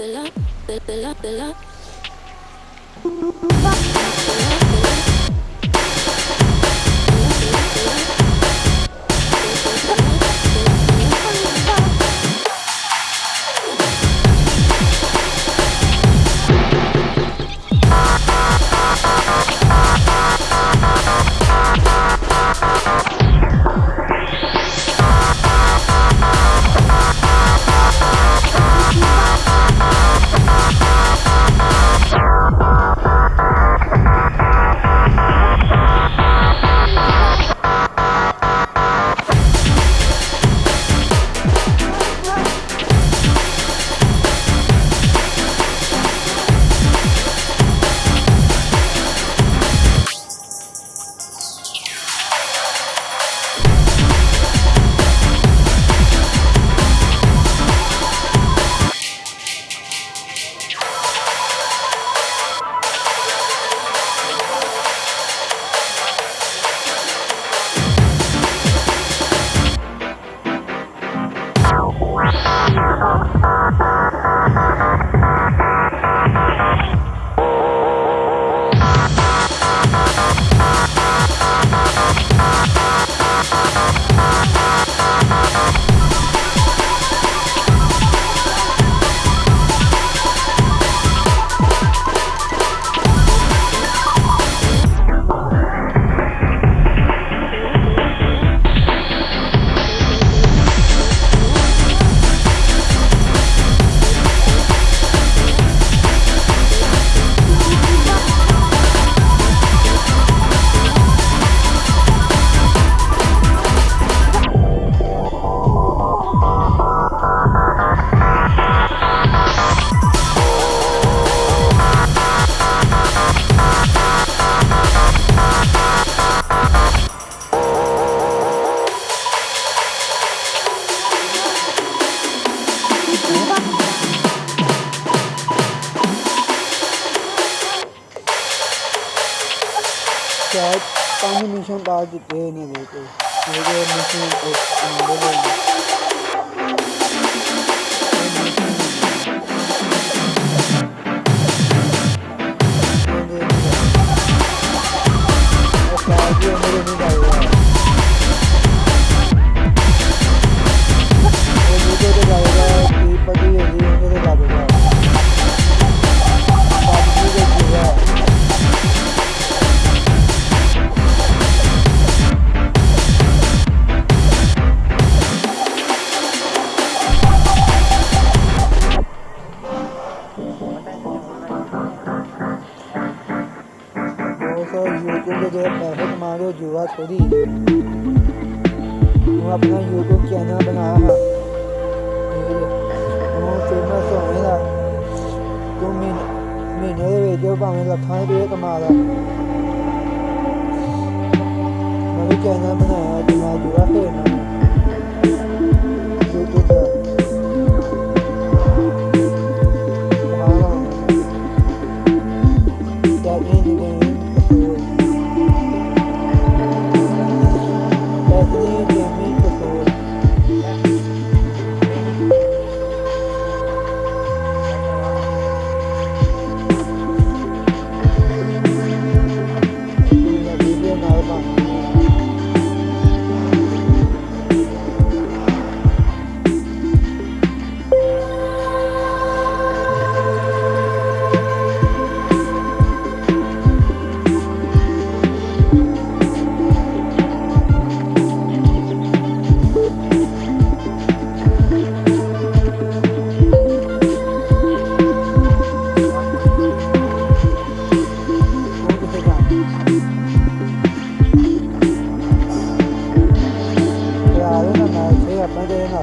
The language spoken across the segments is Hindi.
the love, the love, the love. Combination डाल देते हैं नहीं देते हमारे तो जुआ छोड़ी हम अपना यूट्यूब चैनल बनाया है फेमस होने का तू महीने महीने के बेचो भावें लखा रुपये कमा ला मैं भी चैनल बनाया जुआ जुआ खेलना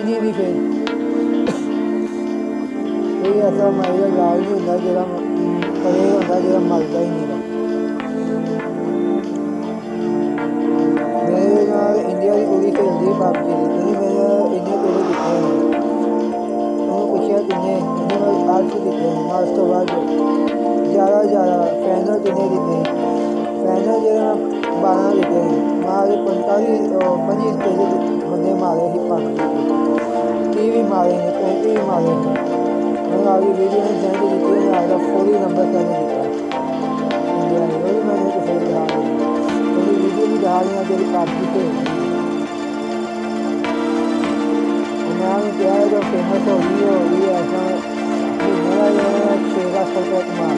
नहीं करी कोई ऐसा मेरा लाल नहीं होता जो परे होता जो मलता ही नहीं मेरे इंडिया की कुड़ी खेलती है पबजी क्योंकि मेरे इंडिया पूछा तो बाद ज़्यादा ज़्यादा फैनल किन्ने दिखे फैनल जेह्ड़ा बारह दिक्खे मारे पंजी बंदे मारे ही टीवी मारेंगे तो पहले ही मारेंगे। और अभी वीडियो में जैसे जितने तो में आया था फोर ही नंबर का नहीं दिखता वही मैंने तो फिर दिखा दी मेरी वीडियो भी दिखा दिया मेरी काफ़ी पे यहाँ में क्या है जो फ़ेमस हो रही है और ये ऐसा। मेरा जो है छः का सौ रुपये कमा